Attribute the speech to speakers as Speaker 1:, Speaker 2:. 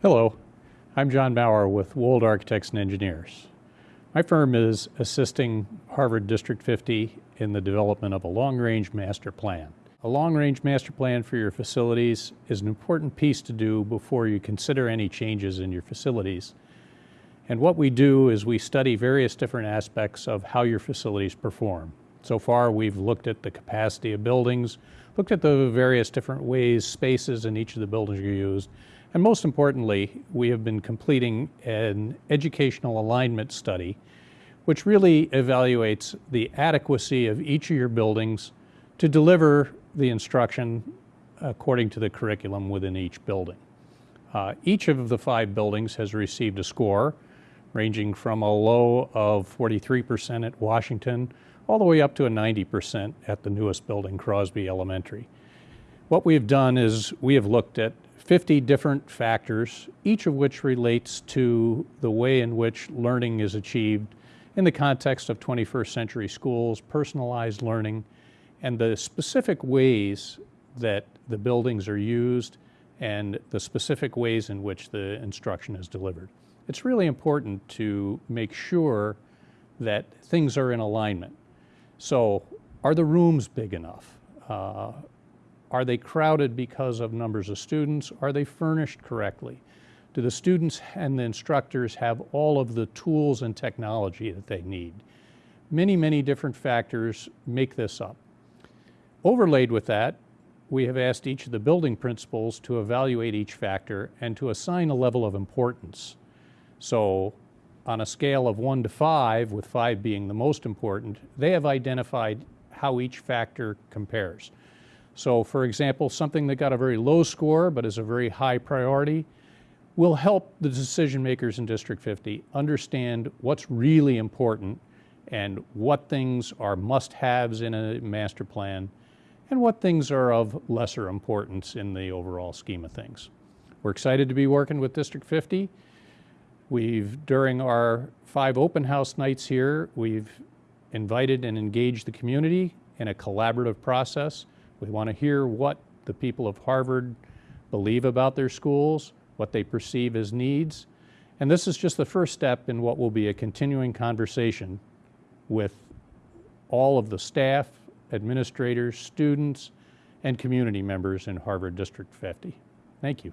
Speaker 1: Hello, I'm John Bauer with Wold Architects and Engineers. My firm is assisting Harvard District 50 in the development of a long-range master plan. A long-range master plan for your facilities is an important piece to do before you consider any changes in your facilities. And what we do is we study various different aspects of how your facilities perform. So far, we've looked at the capacity of buildings, looked at the various different ways spaces in each of the buildings are used, and most importantly, we have been completing an educational alignment study, which really evaluates the adequacy of each of your buildings to deliver the instruction according to the curriculum within each building. Uh, each of the five buildings has received a score ranging from a low of 43% at Washington all the way up to a 90% at the newest building, Crosby Elementary. What we've done is we have looked at 50 different factors, each of which relates to the way in which learning is achieved in the context of 21st century schools, personalized learning, and the specific ways that the buildings are used and the specific ways in which the instruction is delivered. It's really important to make sure that things are in alignment. So are the rooms big enough? Uh, are they crowded because of numbers of students? Are they furnished correctly? Do the students and the instructors have all of the tools and technology that they need? Many, many different factors make this up. Overlaid with that, we have asked each of the building principals to evaluate each factor and to assign a level of importance. So on a scale of one to five, with five being the most important, they have identified how each factor compares. So for example, something that got a very low score but is a very high priority will help the decision makers in District 50 understand what's really important and what things are must-haves in a master plan and what things are of lesser importance in the overall scheme of things. We're excited to be working with District 50. We've, during our five open house nights here, we've invited and engaged the community in a collaborative process we want to hear what the people of Harvard believe about their schools, what they perceive as needs. And this is just the first step in what will be a continuing conversation with all of the staff, administrators, students, and community members in Harvard District 50. Thank you.